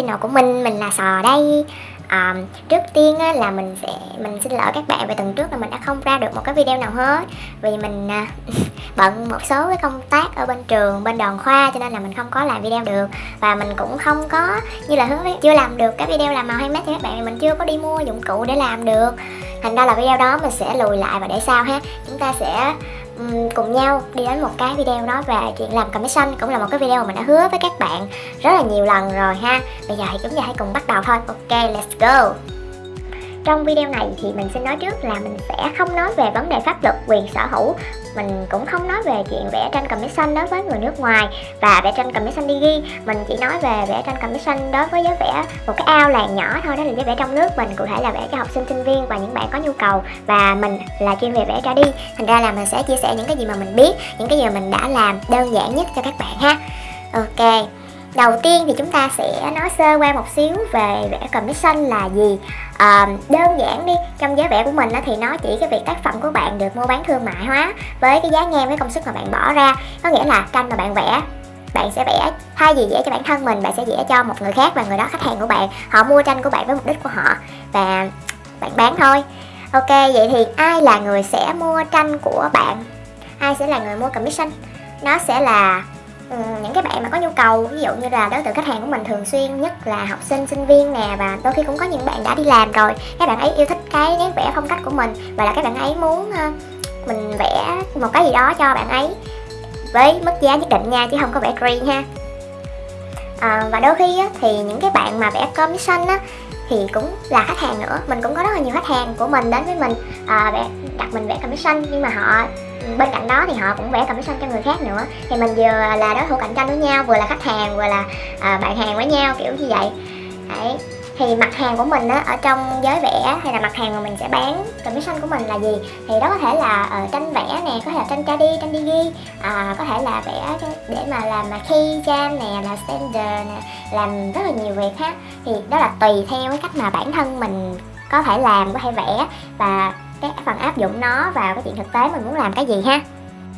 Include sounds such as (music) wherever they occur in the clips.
channel của mình mình là sò đây. Um, trước tiên á, là mình sẽ mình xin lỗi các bạn về tuần trước là mình đã không ra được một cái video nào hết. Vì mình uh, (laughs) bận một số cái công tác ở bên trường bên đoàn khoa cho nên là mình không có làm video được. Và mình cũng không có như là hứa chưa làm được cái video làm màu handmade cho các bạn mình chưa có đi mua dụng cụ để làm được. Thành ra là video đó mình sẽ lùi lại và để sau ha. Chúng ta sẽ cùng nhau đi đến một cái video nói về chuyện làm commission cũng là một cái video mà mình đã hứa với các bạn rất là nhiều lần rồi ha. Bây giờ thì chúng ta hãy cùng bắt đầu thôi. Ok, let's go. Trong video này thì mình sẽ nói trước là mình sẽ không nói về vấn đề pháp luật, quyền sở hữu mình cũng không nói về chuyện vẽ tranh commission đối với người nước ngoài và vẽ tranh commission đi ghi. Mình chỉ nói về vẽ tranh commission đối với giới vẽ một cái ao làng nhỏ thôi, đó là giới vẽ trong nước. Mình cụ thể là vẽ cho học sinh sinh viên và những bạn có nhu cầu và mình là chuyên về vẽ ra đi. Thành ra là mình sẽ chia sẻ những cái gì mà mình biết, những cái gì mà mình đã làm đơn giản nhất cho các bạn ha. Ok đầu tiên thì chúng ta sẽ nói sơ qua một xíu về vẽ commission là gì. À, đơn giản đi trong giá vẽ của mình thì nó chỉ cái việc tác phẩm của bạn được mua bán thương mại hóa với cái giá ngang với công sức mà bạn bỏ ra. Có nghĩa là tranh mà bạn vẽ bạn sẽ vẽ thay vì vẽ cho bản thân mình bạn sẽ vẽ cho một người khác và người đó khách hàng của bạn. Họ mua tranh của bạn với mục đích của họ và bạn bán thôi. Ok vậy thì ai là người sẽ mua tranh của bạn? Ai sẽ là người mua commission? Nó sẽ là Ừ, những cái bạn mà có nhu cầu ví dụ như là đối tượng khách hàng của mình thường xuyên nhất là học sinh sinh viên nè và đôi khi cũng có những bạn đã đi làm rồi các bạn ấy yêu thích cái nét vẽ phong cách của mình và là các bạn ấy muốn ờ, mình vẽ một cái gì đó cho bạn ấy với mức giá nhất định nha chứ không có vẽ free ha. À, và đôi khi á, thì những cái bạn mà vẽ commission á thì cũng là khách hàng nữa. Mình cũng có rất là nhiều khách hàng của mình đến với mình à, vẽ đặt mình vẽ commission nhưng mà họ bên cạnh đó thì họ cũng vẽ commission cho người khác nữa. Thì mình vừa là đối thủ cạnh tranh với nhau vừa là khách hàng vừa là à, bạn hàng với nhau kiểu như vậy. Đấy. Thì mặt hàng của mình á, ở trong giới vẽ hay là mặt hàng mà mình sẽ bán commission của mình là gì? Thì đó có thể là uh, tranh vẽ nè có thể là tranh tra đi tranh đi ghi. À, có thể là vẽ để mà làm mà khi jam nè là standard nè làm rất là nhiều việc ha thì đó là tùy theo cái cách mà bản thân mình có thể làm có thể vẽ. Và cái phần áp dụng nó vào cái chuyện thực tế mình muốn làm cái gì ha.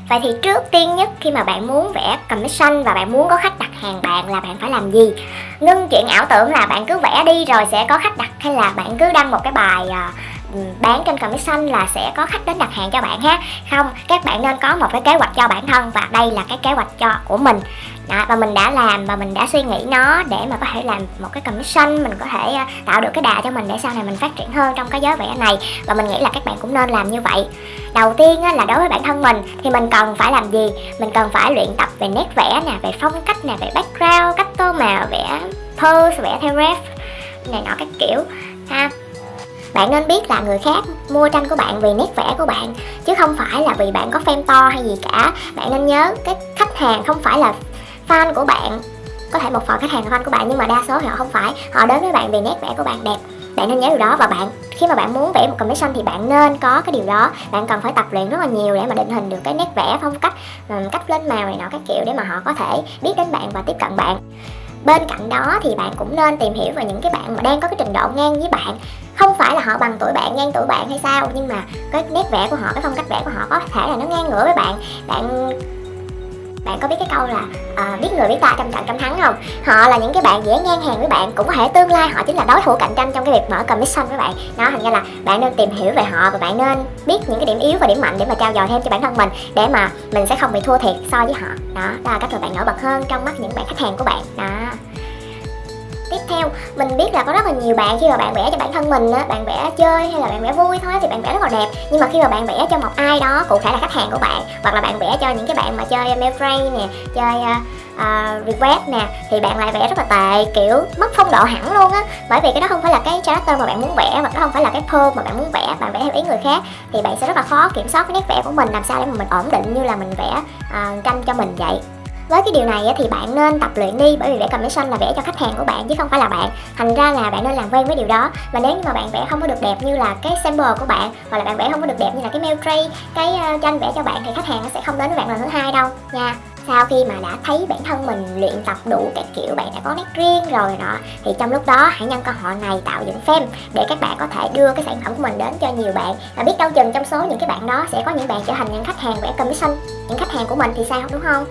Vậy thì trước tiên nhất khi mà bạn muốn vẽ commission và bạn muốn có khách đặt hàng bạn là bạn phải làm gì? Ngưng chuyện ảo tưởng là bạn cứ vẽ đi rồi sẽ có khách đặt hay là bạn cứ đăng một cái bài ờ, bán trên commission là sẽ có khách đến đặt hàng cho bạn ha? Không, các bạn nên có một cái kế hoạch cho bản thân và đây là cái kế hoạch cho của mình đó, và mình đã làm và mình đã suy nghĩ nó để mà có thể làm một cái commission mình có thể ờ, tạo được cái đà cho mình để sau này mình phát triển hơn trong cái giới vẽ này. Và mình nghĩ là các bạn cũng nên làm như vậy. Đầu tiên á, là đối với bản thân mình thì mình cần phải làm gì? Mình cần phải luyện tập về nét vẽ nè về phong cách nè về background cách tô màu vẽ pose vẽ theo ref này nọ các kiểu ha. Bạn nên biết là người khác mua tranh của bạn vì nét vẽ của bạn chứ không phải là vì bạn có fan to hay gì cả. Bạn nên nhớ cái khách hàng không phải là fan của bạn. Có thể một phần khách hàng là fan của bạn, nhưng mà đa số thì họ không phải. Họ đến với bạn vì nét vẽ của bạn đẹp. Bạn nên nhớ điều đó. Và bạn, khi mà bạn muốn vẽ một commission thì bạn nên có cái điều đó. Bạn cần phải tập luyện rất là nhiều để mà định hình được cái nét vẽ, phong cách cách lên màu này nọ, các kiểu để mà họ có thể biết đến bạn và tiếp cận bạn. Bên cạnh đó thì bạn cũng nên tìm hiểu về những cái bạn mà đang có cái trình độ ngang với bạn. Không phải là họ bằng tuổi bạn, ngang tuổi bạn hay sao, nhưng mà cái nét vẽ của họ, cái phong cách vẽ của họ có thể là nó ngang ngửa với bạn. Bạn bạn có biết cái câu là uh, biết người biết ta trăm trận trăm thắng không? Họ là những cái bạn dễ ngang hàng với bạn cũng có thể tương lai họ chính là đối thủ cạnh tranh trong cái việc mở commission với bạn. Nó thành ra là bạn nên tìm hiểu về họ và bạn nên biết những cái điểm yếu và điểm mạnh để mà trao dồi thêm cho bản thân mình để mà mình sẽ không bị thua thiệt so với họ. Đó đó là cách mà bạn nổi bật hơn trong mắt những bạn khách hàng của bạn. Đó tiếp theo mình biết là có rất là nhiều bạn khi mà bạn vẽ cho bản thân mình á bạn vẽ chơi hay là bạn vẽ vui thôi thì bạn vẽ rất là đẹp. Nhưng mà khi mà bạn vẽ cho một ai đó cụ thể là khách hàng của bạn hoặc là bạn vẽ cho những cái bạn mà chơi Mayframe nè chơi uh, request nè thì bạn lại vẽ rất là tệ kiểu mất phong độ hẳn luôn á. Bởi vì cái đó không phải là cái character mà bạn muốn vẽ hoặc nó không phải là cái pose mà bạn muốn vẽ bạn vẽ theo ý người khác thì bạn sẽ rất là khó kiểm soát cái nét vẽ của mình làm sao để mà mình ổn định như là mình vẽ ờ, uh, tranh cho mình vậy với cái điều này thì bạn nên tập luyện đi, bởi vì vẽ commission là vẽ cho khách hàng của bạn chứ không phải là bạn. Thành ra là bạn nên làm quen với điều đó. Và nếu như mà bạn vẽ không có được đẹp như là cái sample của bạn, hoặc là bạn vẽ không có được đẹp như là cái mail tray, cái ờ, tranh vẽ cho bạn, thì khách hàng nó sẽ không đến với bạn lần thứ hai đâu, nha. Sau khi mà đã thấy bản thân mình luyện tập đủ các kiểu, bạn đã có nét riêng rồi đó thì trong lúc đó hãy nhân cơ hội này tạo dựng fan để các bạn có thể đưa cái sản phẩm của mình đến cho nhiều bạn. Và biết đâu chừng trong số những cái bạn đó sẽ có những bạn trở thành những khách hàng vẽ commission. Những khách hàng của mình thì sao, đúng không?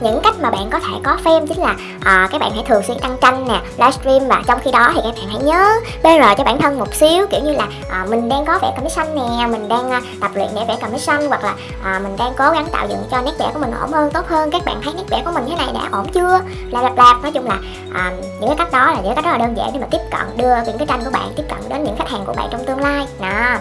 Những cách mà bạn có thể có fame chính là ờ, à, các bạn hãy thường xuyên đăng tranh nè livestream và trong khi đó thì các bạn hãy nhớ PR cho bản thân một xíu kiểu như là à, mình đang có vẽ commission nè mình đang à, tập luyện để vẽ commission hoặc là à, mình đang cố gắng tạo dựng cho nét vẽ của mình ổn hơn tốt hơn các bạn thấy nét vẽ của mình thế này đã ổn chưa? Là lạp lạp nói chung là à, những cái cách đó là những cái cách rất là đơn giản để mà tiếp cận đưa những cái tranh của bạn tiếp cận đến những khách hàng của bạn trong tương lai. Nè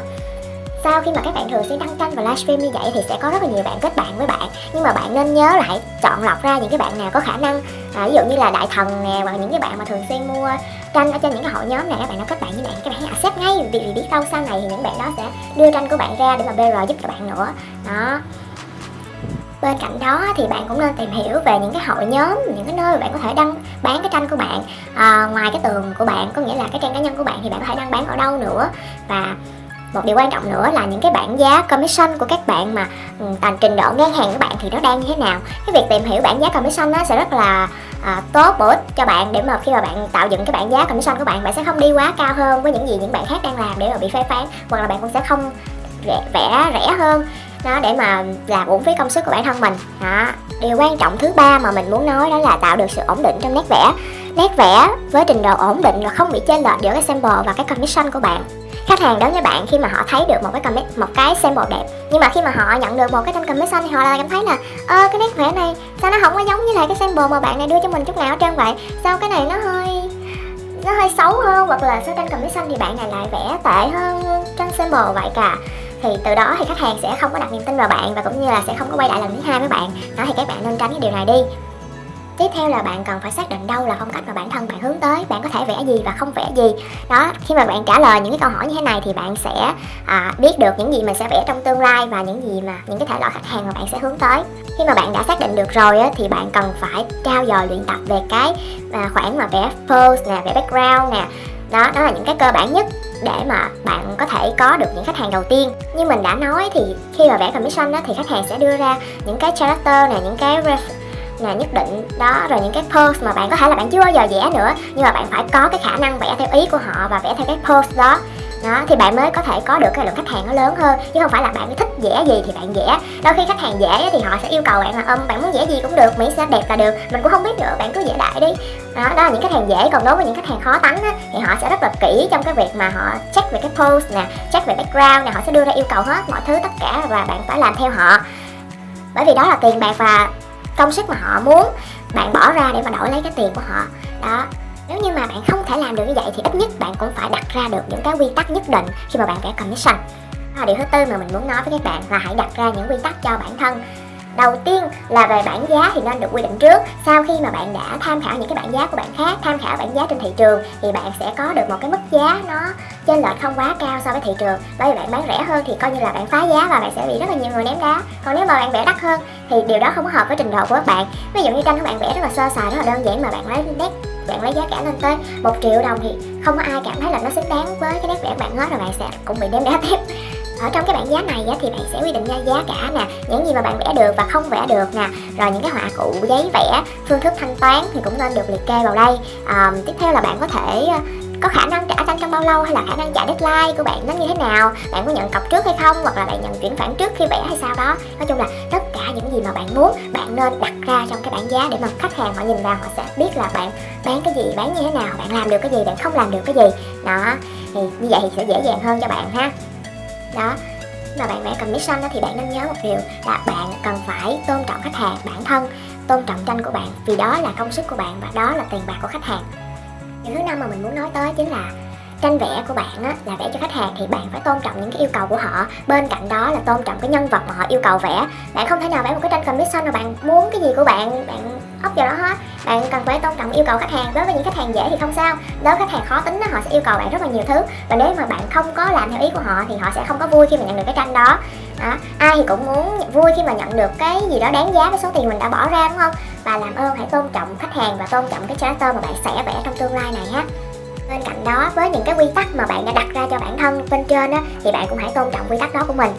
sau khi mà các bạn thường xuyên đăng tranh và livestream như vậy thì sẽ có rất là nhiều bạn kết bạn với bạn. Nhưng mà bạn nên nhớ là hãy chọn lọc ra những cái bạn nào có khả năng. À, ví dụ như là đại thần nè hoặc những cái bạn mà thường xuyên mua tranh ở trên những cái hội nhóm này các bạn nó kết bạn với bạn các bạn hãy accept ngay. Vì biết đâu sau này thì những bạn đó sẽ đưa tranh của bạn ra để mà BR giúp cho bạn nữa. Đó. Bên cạnh đó thì bạn cũng nên tìm hiểu về những cái hội nhóm những cái nơi mà bạn có thể đăng bán cái tranh của bạn. À, ngoài cái tường của bạn có nghĩa là cái trang cá nhân của bạn thì bạn có thể đăng bán ở đâu nữa. Và một điều quan trọng nữa là những cái bảng giá commission của các bạn mà ừ, tầm trình độ ngang hàng của bạn thì nó đang như thế nào. Cái việc tìm hiểu bảng giá commission nó sẽ rất là à, tốt bổ ích cho bạn để mà khi mà bạn tạo dựng cái bảng giá commission của bạn bạn sẽ không đi quá cao hơn với những gì những bạn khác đang làm để mà bị phê phán hoặc là bạn cũng sẽ không vẽ, vẽ rẻ hơn đó để mà làm uổng phí công sức của bản thân mình. Đó điều quan trọng thứ ba mà mình muốn nói đó là tạo được sự ổn định trong nét vẽ. Nét vẽ với trình độ ổn định và không bị chênh lệch giữa cái sample và cái commission của bạn khách hàng đến với bạn, khi mà họ thấy được một cái comment, một cái sample đẹp, nhưng mà khi mà họ nhận được một cái tranh xanh thì họ lại cảm thấy là, ơ, cái nét vẽ này, sao nó không có giống như là cái sample mà bạn này đưa cho mình chút nào ở trơn vậy? Sao cái này nó hơi nó hơi xấu hơn? Hoặc là sao tranh xanh thì bạn này lại vẽ tệ hơn tranh sample vậy cả. Thì từ đó thì khách hàng sẽ không có đặt niềm tin vào bạn và cũng như là sẽ không có quay lại lần thứ hai với bạn. Đó thì các bạn nên tránh cái điều này đi tiếp theo là bạn cần phải xác định đâu là phong cách mà bản thân bạn hướng tới bạn có thể vẽ gì và không vẽ gì. Đó khi mà bạn trả lời những cái câu hỏi như thế này thì bạn sẽ à, biết được những gì mình sẽ vẽ trong tương lai và những gì mà những cái thể loại khách hàng mà bạn sẽ hướng tới. Khi mà bạn đã xác định được rồi á, thì bạn cần phải trao dồi luyện tập về cái à, khoảng mà vẽ pose nè vẽ background nè. Đó đó là những cái cơ bản nhất để mà bạn có thể có được những khách hàng đầu tiên. Như mình đã nói thì khi mà vẽ commission đó thì khách hàng sẽ đưa ra những cái character này những cái là nhất định. Đó rồi những cái pose mà bạn có thể là bạn chưa bao giờ vẽ nữa nhưng mà bạn phải có cái khả năng vẽ theo ý của họ và vẽ theo cái pose đó. Đó thì bạn mới có thể có được cái lượng khách hàng nó lớn hơn chứ không phải là bạn thích vẽ gì thì bạn vẽ. Đôi khi khách hàng vẽ thì họ sẽ yêu cầu bạn là ôm bạn muốn vẽ gì cũng được miễn sao đẹp là được mình cũng không biết nữa bạn cứ vẽ đại đi. Đó, đó là những khách hàng dễ còn đối với những khách hàng khó tánh á, thì họ sẽ rất là kỹ trong cái việc mà họ check về cái pose nè check về background nè họ sẽ đưa ra yêu cầu hết mọi thứ tất cả và bạn phải làm theo họ. Bởi vì đó là tiền bạc và công sức mà họ muốn. Bạn bỏ ra để mà đổi lấy cái tiền của họ. Đó. Nếu như mà bạn không thể làm được như vậy thì ít nhất bạn cũng phải đặt ra được những cái quy tắc nhất định khi mà bạn vẽ commission. Đó là điều thứ tư mà mình muốn nói với các bạn là hãy đặt ra những quy tắc cho bản thân. Đầu tiên là về bảng giá thì nên được quy định trước. Sau khi mà bạn đã tham khảo những cái bảng giá của bạn khác, tham khảo bảng giá trên thị trường thì bạn sẽ có được một cái mức giá nó chênh lệch không quá cao so với thị trường. Bởi vì bạn bán rẻ hơn thì coi như là bạn phá giá và bạn sẽ bị rất là nhiều người ném đá. Còn nếu mà bạn vẽ đắt hơn thì điều đó không có hợp với trình độ của các bạn. Ví dụ như tranh của bạn vẽ rất là sơ sài rất là đơn giản mà bạn lấy nét bạn lấy giá cả lên tới một triệu đồng thì không có ai cảm thấy là nó xứng đáng với cái nét vẽ của bạn hết rồi bạn sẽ cũng bị ném đá (laughs) tiếp. Ở trong cái bảng giá này thì bạn sẽ quy định ra giá cả nè những gì mà bạn vẽ được và không vẽ được nè. Rồi những cái họa cụ giấy vẽ phương thức thanh toán thì cũng nên được liệt kê vào đây. À, tiếp theo là bạn có thể có khả năng trả tranh trong bao lâu hay là khả năng trả deadline của bạn nó như thế nào? Bạn có nhận cọc trước hay không? Hoặc là bạn nhận chuyển khoản trước khi vẽ hay sao đó? Nói chung là tất cả những gì mà bạn muốn, bạn nên đặt ra trong cái bảng giá để mà khách hàng họ nhìn vào, họ sẽ biết là bạn bán cái gì, bán như thế nào, bạn làm được cái gì, bạn không làm được cái gì. Đó, thì như vậy thì sẽ dễ dàng hơn cho bạn ha. Đó, mà bạn vẽ commission đó thì bạn nên nhớ một điều là bạn cần phải tôn trọng khách hàng, bản thân, tôn trọng tranh của bạn vì đó là công sức của bạn và đó là tiền bạc của khách hàng thứ năm mà mình muốn nói tới chính là tranh vẽ của bạn á, là vẽ cho khách hàng thì bạn phải tôn trọng những cái yêu cầu của họ. Bên cạnh đó là tôn trọng cái nhân vật mà họ yêu cầu vẽ. Bạn không thể nào vẽ một cái tranh commission mà bạn muốn cái gì của bạn. Bạn ốc vào đó hết. Bạn cần phải tôn trọng yêu cầu khách hàng. Đối với những khách hàng dễ thì không sao. Đối với khách hàng khó tính đó, họ sẽ yêu cầu bạn rất là nhiều thứ. Và nếu mà bạn không có làm theo ý của họ thì họ sẽ không có vui khi mà nhận được cái tranh đó. Đó. ai thì cũng muốn vui khi mà nhận được cái gì đó đáng giá với số tiền mình đã bỏ ra đúng không? Và làm ơn hãy tôn trọng khách hàng và tôn trọng cái character mà bạn sẽ vẽ trong tương lai này ha bên cạnh đó với những cái quy tắc mà bạn đã đặt ra cho bản thân bên trên á thì bạn cũng hãy tôn trọng quy tắc đó của mình.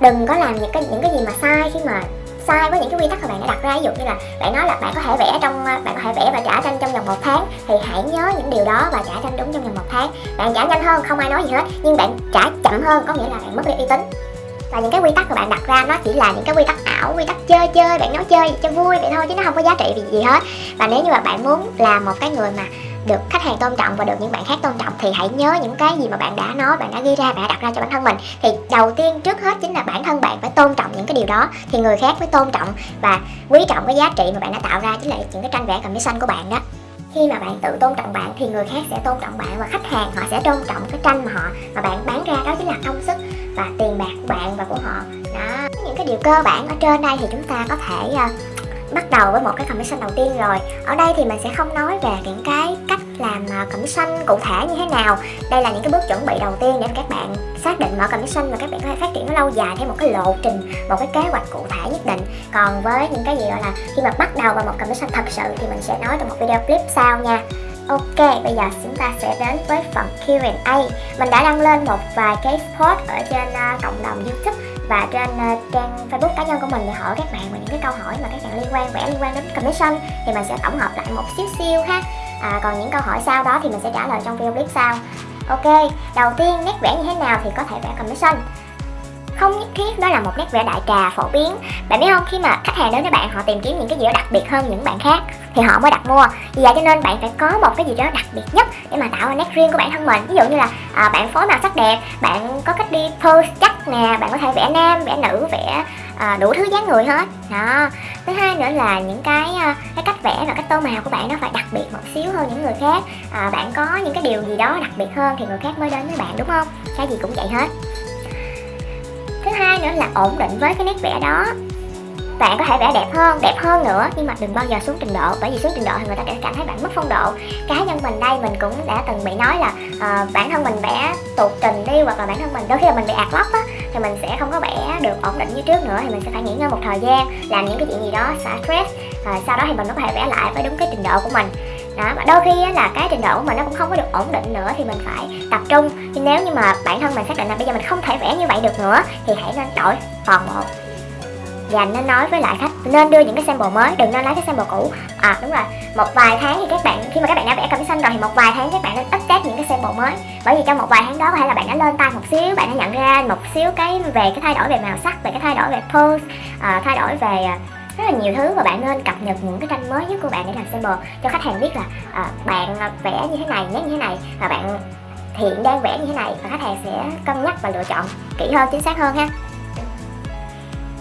Đừng có làm những cái những cái gì mà sai khi mà sai với những cái quy tắc mà bạn đã đặt ra. Ví dụ như là bạn nói là bạn có thể vẽ trong ờ, bạn có thể vẽ và trả tranh trong vòng một tháng thì hãy nhớ những điều đó và trả tranh đúng trong vòng một tháng. Bạn trả nhanh hơn không ai nói gì hết nhưng bạn trả chậm hơn có nghĩa là bạn mất đi uy tín. Và những cái quy tắc mà bạn đặt ra nó chỉ là những cái quy tắc ảo quy tắc chơi chơi bạn nói chơi cho vui vậy thôi chứ nó không có giá trị gì, gì hết. Và nếu như mà bạn muốn là một cái người mà được khách hàng tôn trọng và được những bạn khác tôn trọng thì hãy nhớ những cái gì mà bạn đã nói, bạn đã ghi ra, bạn đã đặt ra cho bản thân mình. Thì đầu tiên trước hết chính là bản thân bạn phải tôn trọng những cái điều đó. Thì người khác mới tôn trọng và quý trọng cái giá trị mà bạn đã tạo ra, chính là những cái tranh vẽ commission của bạn đó. Khi mà bạn tự tôn trọng bạn thì người khác sẽ tôn trọng bạn và khách hàng họ sẽ tôn trọng cái tranh mà họ, mà bạn bán ra, đó chính là công sức và tiền bạc của bạn và của họ. Đó, những cái điều cơ bản ở trên đây thì chúng ta có thể ờ, bắt đầu với một cái commission đầu tiên rồi. Ở đây thì mình sẽ không nói về những cái cách làm à, commission cụ thể như thế nào. Đây là những cái bước chuẩn bị đầu tiên để các bạn xác định mở commission và các bạn có thể phát triển nó lâu dài theo một cái lộ trình một cái kế hoạch cụ thể nhất định. Còn với những cái gì gọi là khi mà bắt đầu vào một commission thật sự thì mình sẽ nói trong một video clip sau nha. Ok, bây giờ chúng ta sẽ đến với phần Q&A Mình đã đăng lên một vài cái post ở trên uh, cộng đồng YouTube và trên uh, trang Facebook cá nhân của mình để hỏi các bạn về những cái câu hỏi mà các bạn liên quan vẽ liên quan đến commission thì mình sẽ tổng hợp lại một xíu xíu ha. À, còn những câu hỏi sau đó thì mình sẽ trả lời trong video clip sau. Ok đầu tiên nét vẽ như thế nào thì có thể vẽ commission? Không nhất thiết đó là một nét vẽ đại trà phổ biến. Bạn biết không khi mà khách hàng đến với bạn họ tìm kiếm những cái gì đó đặc biệt hơn những bạn khác thì họ mới đặt mua. Vì vậy cho nên bạn phải có một cái gì đó đặc biệt nhất để mà tạo ra nét riêng của bản thân mình. Ví dụ như là à, bạn phối màu sắc đẹp bạn có cách đi pose chắc nè bạn có thể vẽ nam vẽ nữ vẽ à, đủ thứ dáng người hết. Đó. Thứ hai nữa là những cái à, cái cách vẽ và cách tô màu của bạn nó phải đặc biệt một xíu hơn những người khác. À, bạn có những cái điều gì đó đặc biệt hơn thì người khác mới đến với bạn đúng không? Cái gì cũng vậy hết thứ hai nữa là ổn định với cái nét vẽ đó. Bạn có thể vẽ đẹp hơn đẹp hơn nữa nhưng mà đừng bao giờ xuống trình độ bởi vì xuống trình độ thì người ta sẽ cảm thấy bạn mất phong độ. Cá nhân mình đây mình cũng đã từng bị nói là uh, bản thân mình vẽ tụt trình đi hoặc là bản thân mình đôi khi là mình bị ạt lóc á thì mình sẽ không có vẽ được ổn định như trước nữa thì mình sẽ phải nghỉ ngơi một thời gian làm những cái chuyện gì đó xả stress uh, sau đó thì mình mới có thể vẽ lại với đúng cái trình độ của mình đó mà đôi khi là cái trình độ của mình nó cũng không có được ổn định nữa thì mình phải tập trung. Nhưng nếu như mà bản thân mình xác định là bây giờ mình không thể vẽ như vậy được nữa thì hãy nên đổi phần một. Và nên nói với lại khách nên đưa những cái sample mới đừng nên lấy cái sample cũ. À đúng rồi một vài tháng thì các bạn khi mà các bạn đã vẽ xanh rồi thì một vài tháng các bạn nên update những cái sample mới. Bởi vì trong một vài tháng đó có thể là bạn đã lên tay một xíu bạn đã nhận ra một xíu cái về cái thay đổi về màu sắc về cái thay đổi về pose à, thay đổi về à, rất là nhiều thứ và bạn nên cập nhật những cái tranh mới nhất của bạn để làm sample cho khách hàng biết là à, bạn vẽ như thế này nét như thế này và bạn hiện đang vẽ như thế này và khách hàng sẽ cân nhắc và lựa chọn kỹ hơn chính xác hơn ha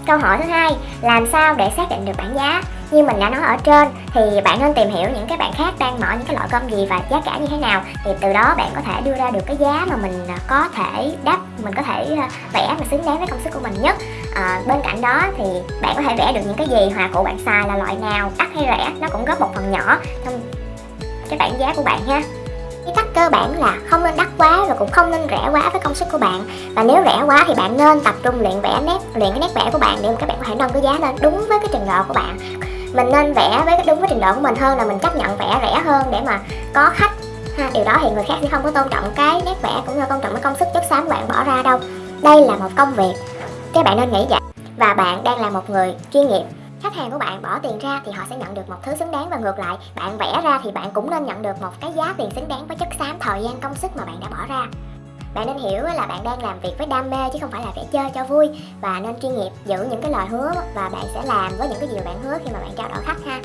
Câu hỏi thứ hai, làm sao để xác định được bảng giá? Như mình đã nói ở trên thì bạn nên tìm hiểu những cái bạn khác đang mở những cái loại cơm gì và giá cả như thế nào. Thì từ đó bạn có thể đưa ra được cái giá mà mình à, có thể đáp mình có thể à, vẽ mà xứng đáng với công sức của mình nhất. À, bên cạnh đó thì bạn có thể vẽ được những cái gì hòa cụ bạn xài là loại nào đắt hay rẻ nó cũng góp một phần nhỏ trong cái bảng giá của bạn ha. Cái cách cơ bản là không nên đắt quá và cũng không nên rẻ quá với công sức của bạn. Và nếu rẻ quá thì bạn nên tập trung luyện vẽ nét luyện cái nét vẽ của bạn để mà các bạn có thể nâng cái giá lên đúng với cái trình độ của bạn mình nên vẽ với đúng với trình độ của mình hơn là mình chấp nhận vẽ rẻ hơn để mà có khách. Ha, điều đó thì người khác sẽ không có tôn trọng cái nét vẽ cũng như tôn trọng cái công sức chất xám của bạn bỏ ra đâu. Đây là một công việc. Các bạn nên nghĩ vậy. Và bạn đang là một người chuyên nghiệp. Khách hàng của bạn bỏ tiền ra thì họ sẽ nhận được một thứ xứng đáng. Và ngược lại, bạn vẽ ra thì bạn cũng nên nhận được một cái giá tiền xứng đáng với chất xám, thời gian, công sức mà bạn đã bỏ ra bạn nên hiểu là bạn đang làm việc với đam mê chứ không phải là vẽ chơi cho vui. Và nên chuyên nghiệp giữ những cái lời hứa và bạn sẽ làm với những cái gì bạn hứa khi mà bạn trao đổi khách ha.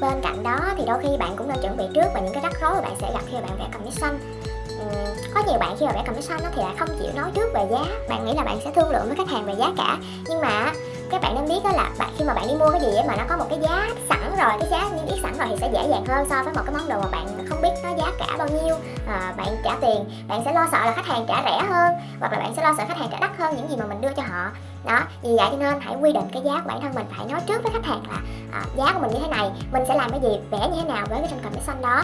Bên cạnh đó thì đôi khi bạn cũng nên chuẩn bị trước và những cái rắc rối mà bạn sẽ gặp khi bạn vẽ commission. Có nhiều bạn khi mà vẽ commission thì lại không chịu nói trước về giá. Bạn nghĩ là bạn sẽ thương lượng với khách hàng về giá cả. Nhưng mà các bạn nên biết đó là bạn khi mà bạn đi mua cái gì mà nó có một cái giá sẵn rồi cái giá niêm yết sẵn rồi thì sẽ dễ dàng hơn so với một cái món đồ mà bạn không biết nó giá cả bao nhiêu à, bạn trả tiền. Bạn sẽ lo sợ là khách hàng trả rẻ hơn hoặc là bạn sẽ lo sợ khách hàng trả đắt hơn những gì mà mình đưa cho họ. Đó vì vậy cho nên hãy quy định cái giá của bản thân mình phải nói trước với khách hàng là à, giá của mình như thế này mình sẽ làm cái gì vẽ như thế nào với cái sản phẩm xanh đó.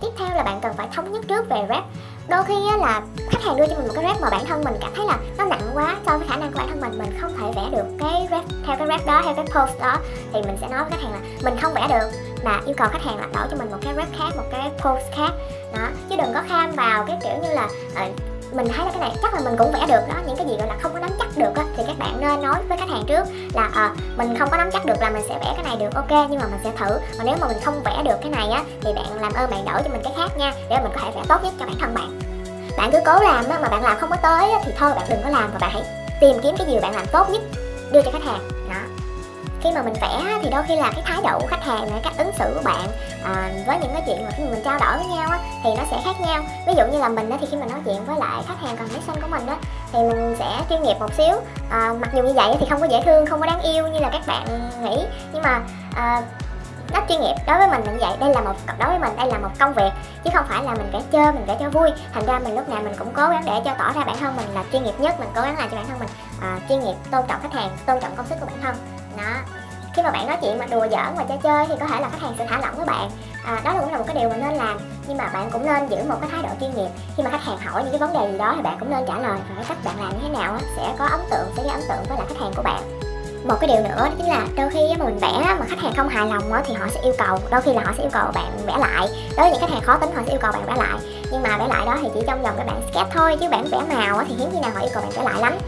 Tiếp theo là bạn cần phải thống nhất trước về rep đôi khi á, là khách hàng đưa cho mình một cái rep mà bản thân mình cảm thấy là nó nặng quá so với khả năng của bản thân mình mình không thể vẽ được cái rep theo cái rep đó theo cái post đó thì mình sẽ nói với khách hàng là mình không vẽ được mà yêu cầu khách hàng là đổi cho mình một cái rep khác một cái post khác. Đó chứ đừng có kham vào cái kiểu như là uh, mình thấy là cái này chắc là mình cũng vẽ được đó những cái gì gọi là không có nắm chắc được á thì các bạn nên nói với khách hàng trước là à, mình không có nắm chắc được là mình sẽ vẽ cái này được ok nhưng mà mình sẽ thử. Mà nếu mà mình không vẽ được cái này á thì bạn làm ơn bạn đổi cho mình cái khác nha để mình có thể vẽ tốt nhất cho bản thân bạn. Bạn cứ cố làm á mà bạn làm không có tới á, thì thôi bạn đừng có làm và bạn hãy tìm kiếm cái gì bạn làm tốt nhất đưa cho khách hàng khi mà mình vẽ thì đôi khi là cái thái độ của khách hàng và cách ứng xử của bạn à, với những cái chuyện mà khi mình trao đổi với nhau á, thì nó sẽ khác nhau. Ví dụ như là mình á, thì khi mình nói chuyện với lại khách hàng commission của mình á, thì mình sẽ chuyên nghiệp một xíu. À, mặc dù như vậy thì không có dễ thương không có đáng yêu như là các bạn nghĩ. Nhưng mà à, nó chuyên nghiệp đối với mình là như vậy. Đây là một đối với mình đây là một công việc chứ không phải là mình vẽ chơi mình vẽ cho vui. Thành ra mình lúc nào mình cũng cố gắng để cho tỏ ra bản thân mình là chuyên nghiệp nhất mình cố gắng làm cho bản thân mình à, chuyên nghiệp tôn trọng khách hàng tôn trọng công sức của bản thân đó. Khi mà bạn nói chuyện mà đùa giỡn và chơi chơi thì có thể là khách hàng sẽ thả lỏng với bạn. À, đó cũng là một cái điều mà nên làm. Nhưng mà bạn cũng nên giữ một cái thái độ chuyên nghiệp. Khi mà khách hàng hỏi những cái vấn đề gì đó thì bạn cũng nên trả lời và cái cách bạn làm như thế nào sẽ có ấn tượng sẽ gây ấn tượng với lại khách hàng của bạn. Một cái điều nữa đó chính là đôi khi mà mình vẽ mà khách hàng không hài lòng thì họ sẽ yêu cầu đôi khi là họ sẽ yêu cầu bạn vẽ lại. Đối với những khách hàng khó tính họ sẽ yêu cầu bạn vẽ lại. Nhưng mà vẽ lại đó thì chỉ trong vòng cái bản sketch thôi chứ bản vẽ màu thì hiếm khi nào họ yêu cầu bạn vẽ lại lắm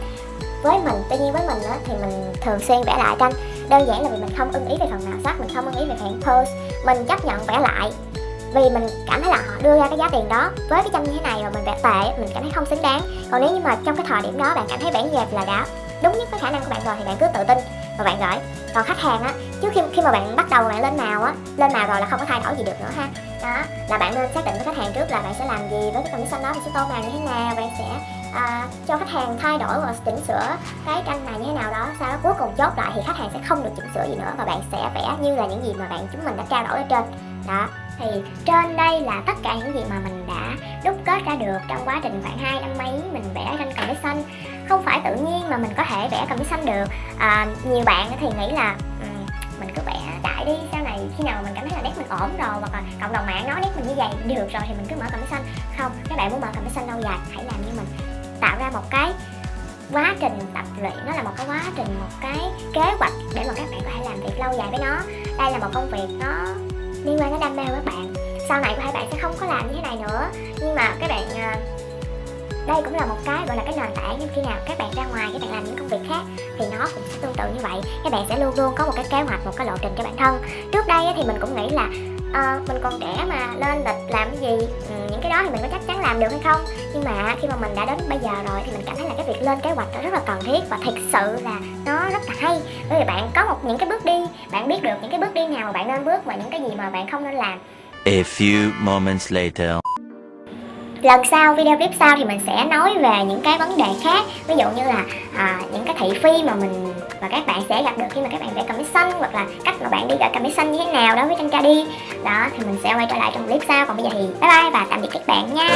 với mình, tuy nhiên với mình thì mình thường xuyên vẽ lại tranh. Đơn giản là vì mình không ưng ý về phần nào sắc, mình không ưng ý về phần pose. Mình chấp nhận vẽ lại vì mình cảm thấy là họ đưa ra cái giá tiền đó với cái tranh như thế này mà mình vẽ tệ, mình cảm thấy không xứng đáng. Còn nếu như mà trong cái thời điểm đó bạn cảm thấy vẽ dẹp là đã đúng nhất với khả năng của bạn rồi thì bạn cứ tự tin và bạn gửi. Còn khách hàng á, trước khi khi mà bạn bắt đầu bạn lên màu á, lên màu rồi là không có thay đổi gì được nữa ha. Đó, là bạn nên xác định với khách hàng trước là bạn sẽ làm gì với cái commission đó, bạn sẽ tô màu như thế nào, bạn sẽ à, cho khách hàng thay đổi và chỉnh sửa cái tranh này như thế nào đó sau đó cuối cùng chốt lại thì khách hàng sẽ không được chỉnh sửa gì nữa và bạn sẽ vẽ như là những gì mà bạn chúng mình đã trao đổi ở trên. Đó thì trên đây là tất cả những gì mà mình đã đúc kết ra được trong quá trình khoảng hai năm mấy mình vẽ tranh cầm xanh. Không phải tự nhiên mà mình có thể vẽ cầm xanh được. À, nhiều bạn thì nghĩ là mình cứ vẽ đại đi sau này khi nào mình cảm thấy là nét mình ổn rồi hoặc là cộng đồng mạng nói nét mình như vậy được rồi thì mình cứ mở cầm xanh. Không các bạn muốn mở cầm xanh lâu dài hãy làm như mình tạo ra một cái quá trình tập luyện. Nó là một cái quá trình một cái kế hoạch để mà các bạn có thể làm việc lâu dài với nó. Đây là một công việc nó liên quan đến đam mê của các bạn. Sau này có thể bạn sẽ không có làm như thế này nữa. Nhưng mà các bạn ờ, đây cũng là một cái gọi là cái nền tảng nhưng khi nào các bạn ra ngoài các bạn làm những công việc khác thì nó cũng sẽ tương tự như vậy. Các bạn sẽ luôn luôn có một cái kế hoạch một cái lộ trình cho bản thân. Trước đây thì mình cũng nghĩ là uh, mình còn trẻ mà lên lịch làm cái gì? Ừ, cái đó thì mình có chắc chắn làm được hay không? Nhưng mà khi mà mình đã đến bây giờ rồi thì mình cảm thấy là cái việc lên kế hoạch nó rất là cần thiết và thực sự là nó rất là hay. Bởi vì bạn có một những cái bước đi bạn biết được những cái bước đi nào mà bạn nên bước và những cái gì mà bạn không nên làm. A few moments later. Lần sau video clip sau thì mình sẽ nói về những cái vấn đề khác. Ví dụ như là à, những cái thị phi mà mình và các bạn sẽ gặp được khi mà các bạn vẽ commission hoặc là cách mà bạn đi gọi commission như thế nào đối với tranh ca đi. Đó, thì mình sẽ quay trở lại trong clip sau. Còn bây giờ thì bye bye và tạm biệt các bạn nha.